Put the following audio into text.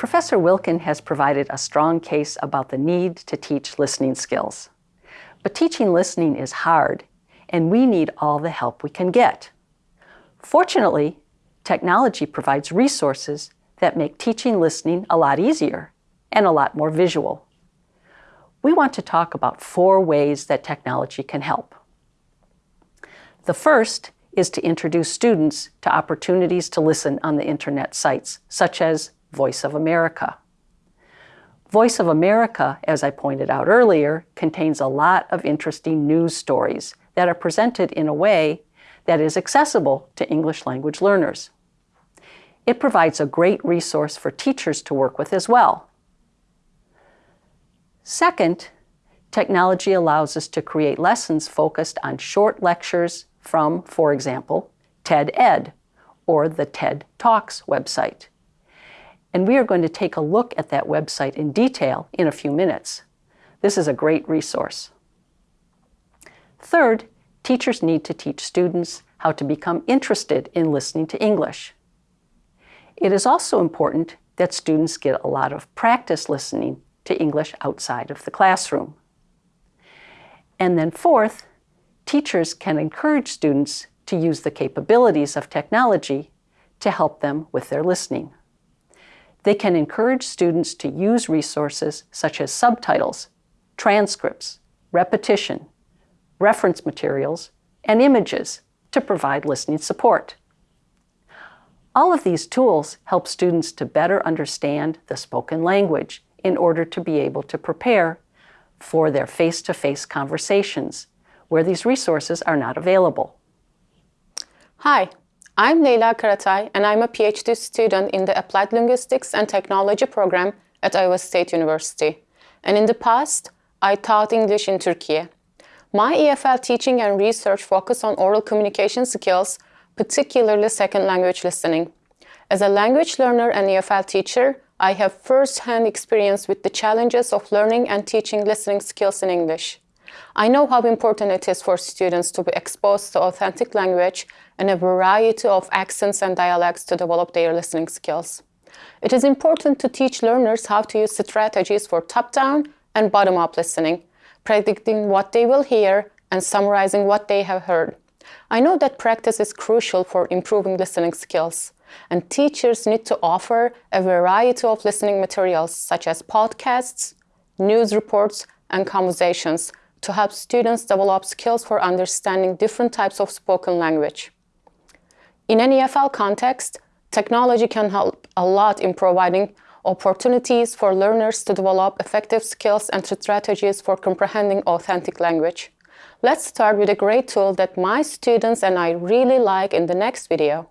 Professor Wilkin has provided a strong case about the need to teach listening skills. But teaching listening is hard, and we need all the help we can get. Fortunately, technology provides resources that make teaching listening a lot easier and a lot more visual. We want to talk about four ways that technology can help. The first is to introduce students to opportunities to listen on the internet sites, such as Voice of America. Voice of America, as I pointed out earlier, contains a lot of interesting news stories that are presented in a way that is accessible to English language learners. It provides a great resource for teachers to work with as well. Second, technology allows us to create lessons focused on short lectures from, for example, TED Ed or the TED Talks website and we are going to take a look at that website in detail in a few minutes. This is a great resource. Third, teachers need to teach students how to become interested in listening to English. It is also important that students get a lot of practice listening to English outside of the classroom. And then fourth, teachers can encourage students to use the capabilities of technology to help them with their listening. They can encourage students to use resources such as subtitles, transcripts, repetition, reference materials, and images to provide listening support. All of these tools help students to better understand the spoken language in order to be able to prepare for their face-to-face -face conversations where these resources are not available. Hi, I'm Leyla Karatay, and I'm a PhD student in the Applied Linguistics and Technology program at Iowa State University. And in the past, I taught English in Turkey. My EFL teaching and research focus on oral communication skills, particularly second language listening. As a language learner and EFL teacher, I have first-hand experience with the challenges of learning and teaching listening skills in English. I know how important it is for students to be exposed to authentic language and a variety of accents and dialects to develop their listening skills. It is important to teach learners how to use strategies for top-down and bottom-up listening, predicting what they will hear and summarizing what they have heard. I know that practice is crucial for improving listening skills, and teachers need to offer a variety of listening materials such as podcasts, news reports, and conversations to help students develop skills for understanding different types of spoken language. In an EFL context, technology can help a lot in providing opportunities for learners to develop effective skills and strategies for comprehending authentic language. Let's start with a great tool that my students and I really like in the next video.